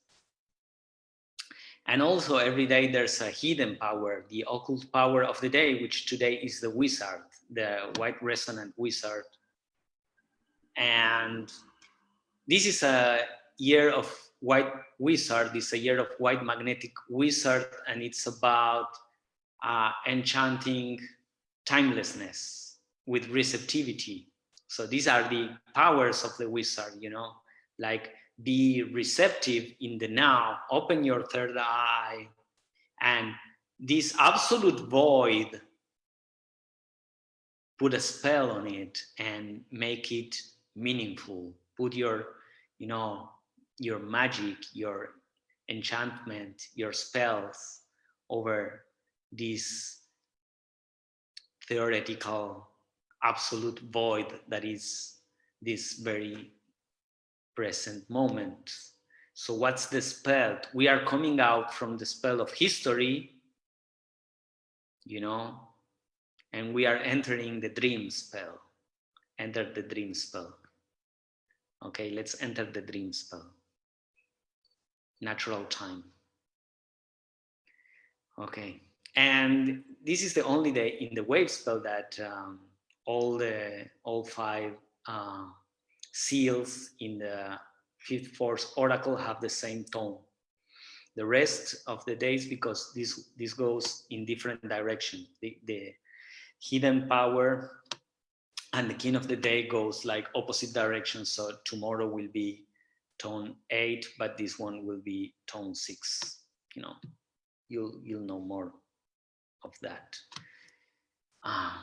and also every day there's a hidden power the occult power of the day which today is the wizard the white resonant wizard. And this is a year of white wizard this is a year of white magnetic wizard and it's about uh, enchanting timelessness with receptivity. So these are the powers of the wizard you know like be receptive in the now. Open your third eye. And this absolute void put a spell on it and make it meaningful. Put your you know your magic your enchantment your spells over this theoretical absolute void that is this very present moment so what's the spell we are coming out from the spell of history you know and we are entering the dream spell enter the dream spell Okay, let's enter the dream spell. Natural time. Okay, and this is the only day in the wave spell that um, all the all five uh, seals in the fifth force oracle have the same tone. The rest of the days, because this this goes in different direction. The, the hidden power and the king of the day goes like opposite direction. So tomorrow will be tone eight, but this one will be tone six. You know, you'll you'll know more of that uh,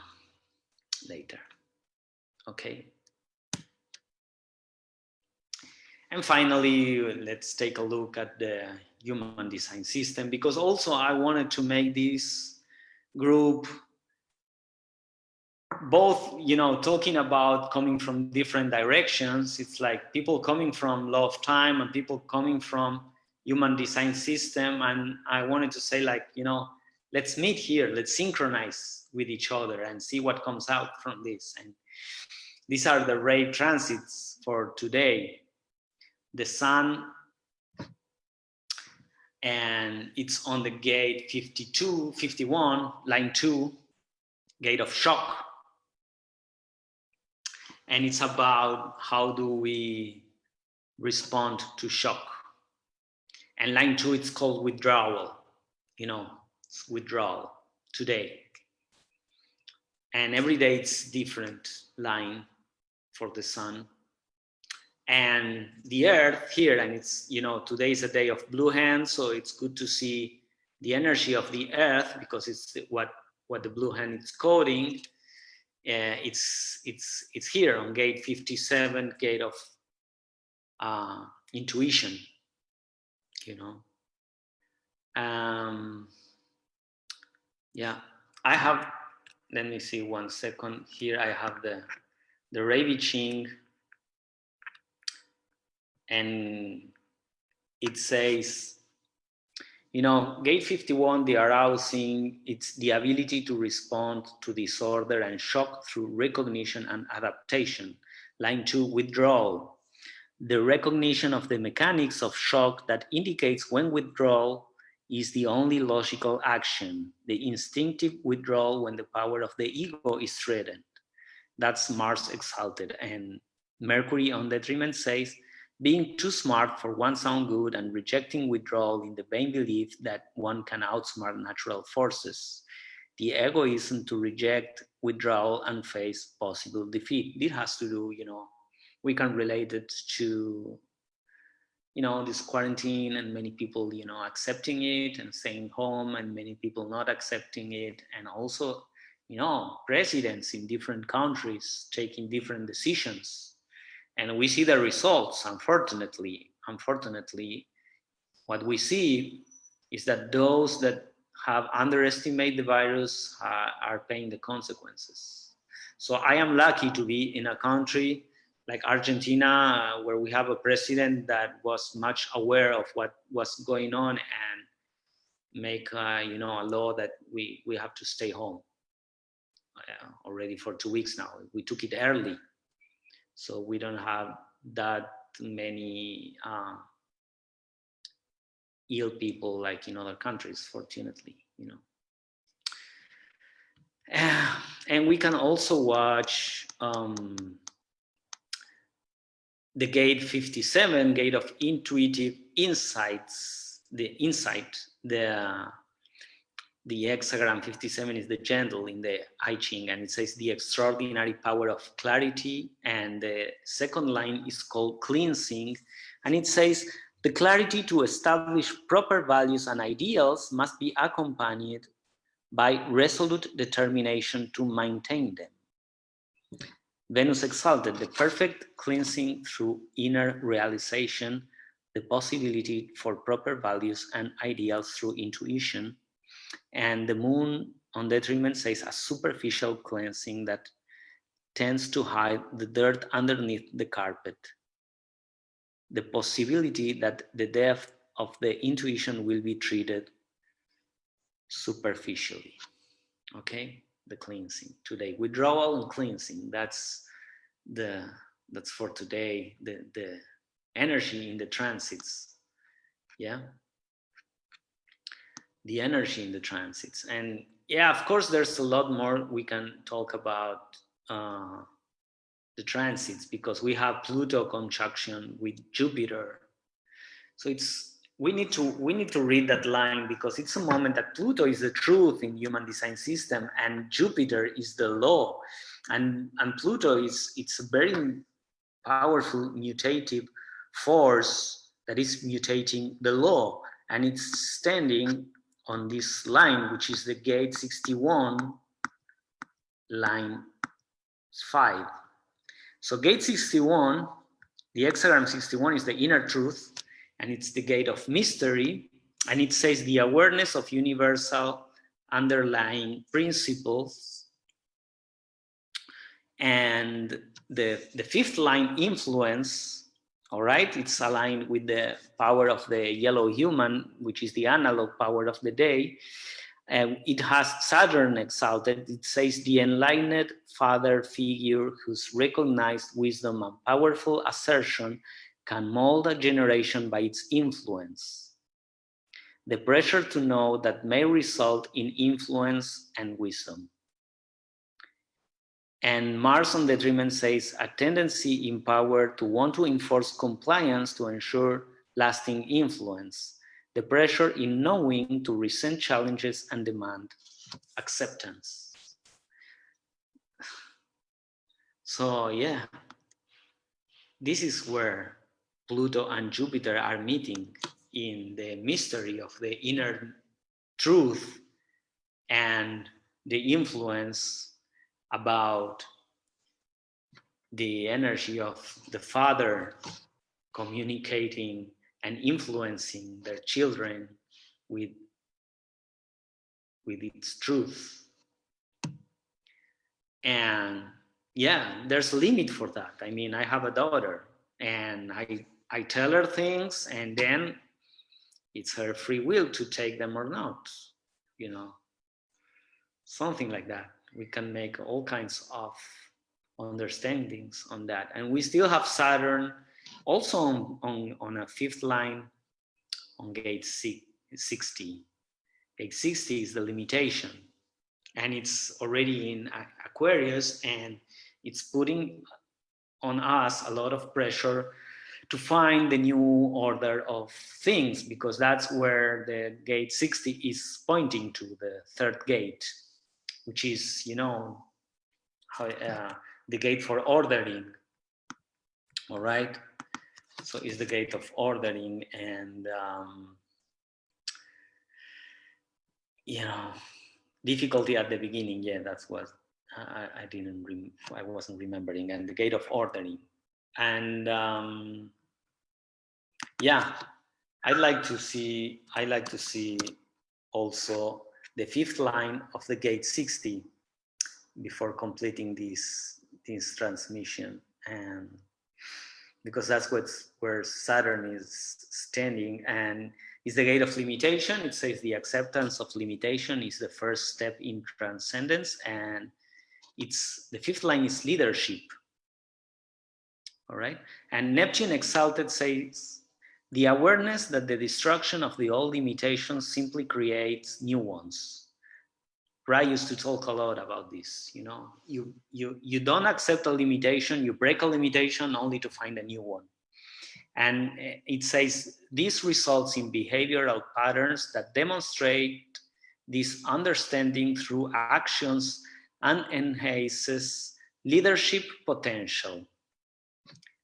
later. Okay. And finally, let's take a look at the human design system because also I wanted to make this group both you know talking about coming from different directions. It's like people coming from law of time and people coming from human design system. And i wanted to say like you know let's meet here. Let's synchronize with each other and see what comes out from this. And these are the ray transits for today the sun and it's on the gate 52 51 line 2 gate of shock and it's about how do we respond to shock. And line two, it's called withdrawal, you know, withdrawal today. And every day it's different line for the sun. And the earth here, and it's, you know, today is a day of blue hand, so it's good to see the energy of the earth because it's what, what the blue hand is coding. Uh, it's it's it's here on gate 57 gate of uh, intuition you know. Um yeah i have let me see one second here i have the the Rave I'Ching and it says you know, gate 51, the arousing, it's the ability to respond to disorder and shock through recognition and adaptation. Line two, withdrawal. The recognition of the mechanics of shock that indicates when withdrawal is the only logical action, the instinctive withdrawal when the power of the ego is threatened. That's Mars exalted. And Mercury on detriment says, being too smart for one's own good and rejecting withdrawal in the vain belief that one can outsmart natural forces. The egoism to reject withdrawal and face possible defeat. This has to do, you know, we can relate it to you know, this quarantine and many people, you know, accepting it and staying home and many people not accepting it. And also, you know, presidents in different countries taking different decisions. And we see the results, unfortunately. Unfortunately, what we see is that those that have underestimated the virus uh, are paying the consequences. So I am lucky to be in a country like Argentina, uh, where we have a president that was much aware of what was going on and make uh, you know a law that we we have to stay home uh, already for two weeks now. We took it early, so we don't have that many uh, ill people like in other countries, fortunately, you know. [sighs] and we can also watch um, the gate 57, gate of intuitive insights, the insight, the, the hexagram 57 is the gentle in the I Ching and it says the extraordinary power of clarity. And the second line is called cleansing. And it says the clarity to establish proper values and ideals must be accompanied by resolute determination to maintain them. Venus exalted the perfect cleansing through inner realization, the possibility for proper values and ideals through intuition. And the moon on detriment says a superficial cleansing that tends to hide the dirt underneath the carpet. The possibility that the depth of the intuition will be treated superficially. Okay the cleansing today. Withdrawal and cleansing, that's the that's for today, the, the energy in the transits. Yeah. The energy in the transits. And yeah, of course, there's a lot more we can talk about uh, the transits because we have Pluto conjunction with Jupiter. So it's we need to we need to read that line because it's a moment that Pluto is the truth in human design system and Jupiter is the law and and Pluto is it's a very powerful mutative force that is mutating the law and it's standing on this line which is the gate 61 line 5 so gate 61 the hexagram 61 is the inner truth and it's the gate of mystery. And it says the awareness of universal underlying principles. And the, the fifth line influence, all right, it's aligned with the power of the yellow human, which is the analog power of the day. And it has Saturn exalted. It says the enlightened father figure whose recognized wisdom and powerful assertion can mold a generation by its influence. The pressure to know that may result in influence and wisdom. And Mars on the says a tendency in power to want to enforce compliance to ensure lasting influence. The pressure in knowing to resent challenges and demand acceptance. So yeah, this is where Pluto and Jupiter are meeting in the mystery of the inner truth and the influence about the energy of the father communicating and influencing their children with with its truth and yeah there's a limit for that i mean i have a daughter and i I tell her things and then it's her free will to take them or not, you know, something like that. We can make all kinds of understandings on that. And we still have Saturn also on, on, on a fifth line on gate 60. Gate 60 is the limitation and it's already in Aquarius and it's putting on us a lot of pressure to find the new order of things because that's where the gate 60 is pointing to the third gate which is you know how, uh, the gate for ordering. All right? So is the gate of ordering and um, you know difficulty at the beginning. Yeah that's what i, I didn't i wasn't remembering. And the gate of ordering. And um, yeah i'd like to see i like to see also the fifth line of the gate 60 before completing this this transmission and because that's what's where Saturn is standing and is the gate of limitation. It says the acceptance of limitation is the first step in transcendence and it's the fifth line is leadership. All right. And Neptune exalted says the awareness that the destruction of the old limitations simply creates new ones. Ra used to talk a lot about this. You know, you you you don't accept a limitation, you break a limitation only to find a new one. And eh, it says this results in behavioral patterns that demonstrate this understanding through actions and enhances leadership potential.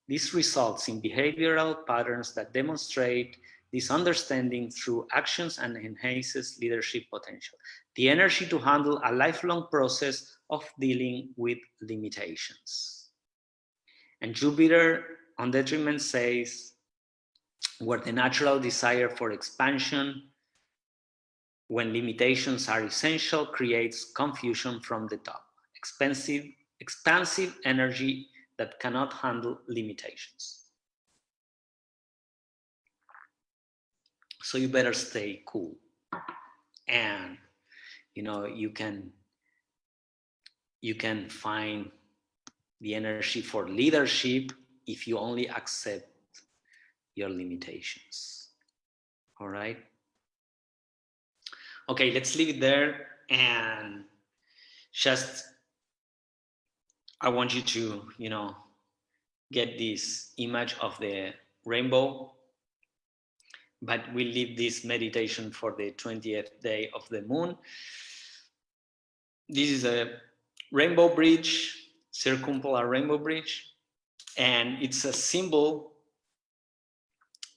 This results in behavioral patterns that demonstrate this understanding through actions and enhances leadership potential the energy to handle a lifelong process of dealing with limitations. And Jupiter on detriment says, where the natural desire for expansion, when limitations are essential, creates confusion from the top, expensive, expansive energy that cannot handle limitations. So you better stay cool. And you know you can you can find the energy for leadership if you only accept your limitations all right okay let's leave it there and just i want you to you know get this image of the rainbow but we'll leave this meditation for the 20th day of the moon. This is a rainbow bridge, circumpolar rainbow bridge, and it's a symbol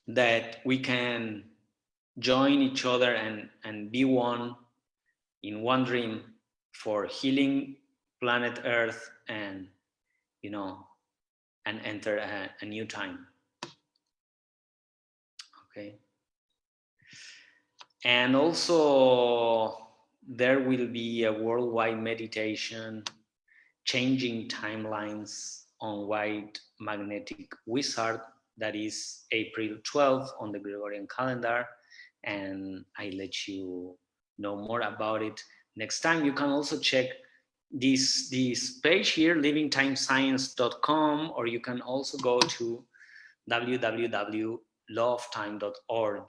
that we can join each other and, and be one in one dream for healing planet Earth and, you know, and enter a, a new time. Okay. And also there will be a worldwide meditation changing timelines on white magnetic wizard that is April 12th on the Gregorian calendar and I let you know more about it next time. You can also check this, this page here, livingtimescience.com, or you can also go to www.lawoftime.org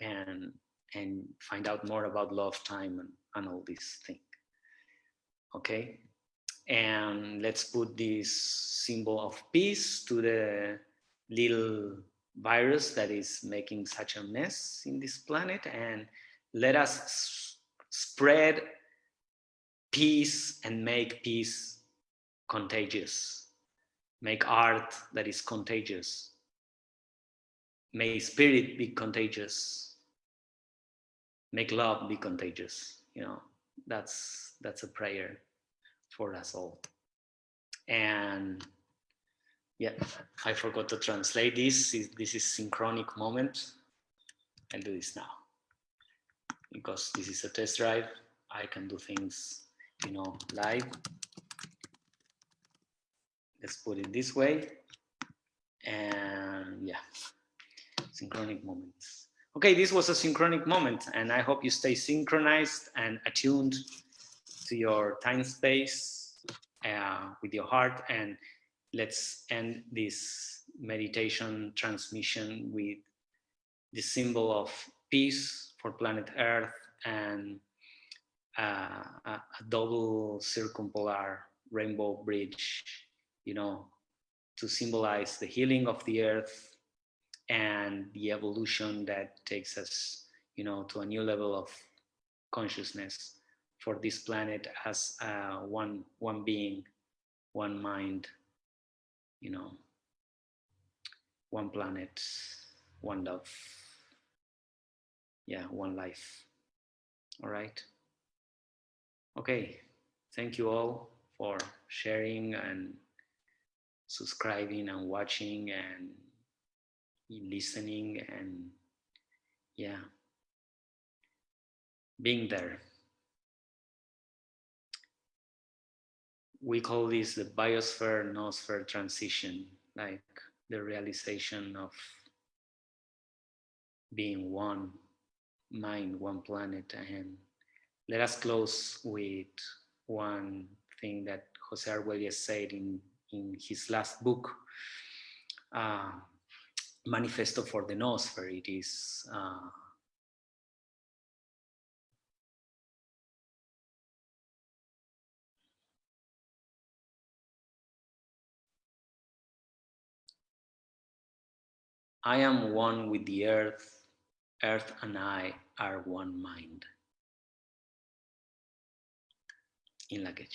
and and find out more about of time and, and all these things. Okay, and let's put this symbol of peace to the little virus that is making such a mess in this planet and let us spread peace and make peace contagious. Make art that is contagious. May spirit be contagious. Make love be contagious you know. That's that's a prayer for us all. And yeah i forgot to translate this. This is synchronic moment. I'll do this now. Because this is a test drive i can do things you know live. Let's put it this way. And yeah synchronic moments. Okay, this was a synchronic moment and I hope you stay synchronized and attuned to your time space uh, with your heart. And let's end this meditation transmission with the symbol of peace for planet Earth and a, a double circumpolar rainbow bridge, you know, to symbolize the healing of the earth and the evolution that takes us, you know, to a new level of consciousness for this planet as uh, one one being, one mind, you know, one planet, one love. Yeah, one life. All right. Okay. Thank you all for sharing and subscribing and watching and listening and yeah, being there. We call this the biosphere noosphere transition, like the realization of being one mind, one planet. And let us close with one thing that Jose Arguelles said in, in his last book, uh, Manifesto for the Noosphere. It is uh, I am one with the earth, earth and I are one mind. In Lak'ech.